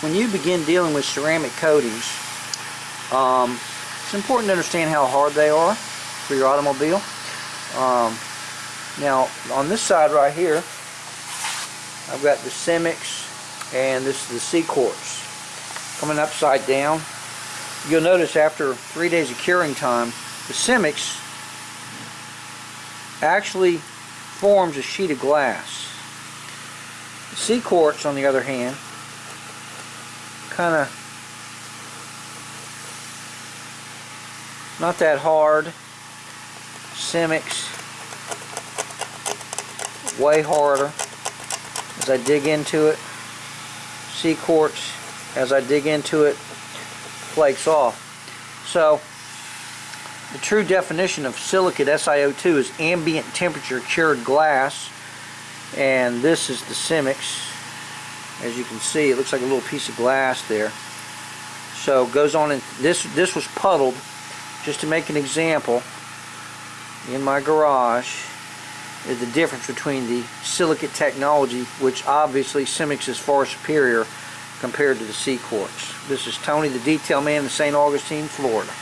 when you begin dealing with ceramic coatings, um, it's important to understand how hard they are for your automobile. Um, now, on this side right here, I've got the Cemix and this is the C-Quartz coming upside down. You'll notice after three days of curing time, the Cemix actually forms a sheet of glass. The C-Quartz, on the other hand, kind of not that hard. Cemix, way harder as I dig into it. C-Quartz, as I dig into it, flakes off. So, the true definition of silicate SiO2 is ambient temperature cured glass and this is the Cemix as you can see it looks like a little piece of glass there so goes on and this this was puddled just to make an example in my garage is the difference between the silicate technology which obviously Cemix is far superior compared to the C-Quartz. This is Tony the Detail Man in St. Augustine, Florida.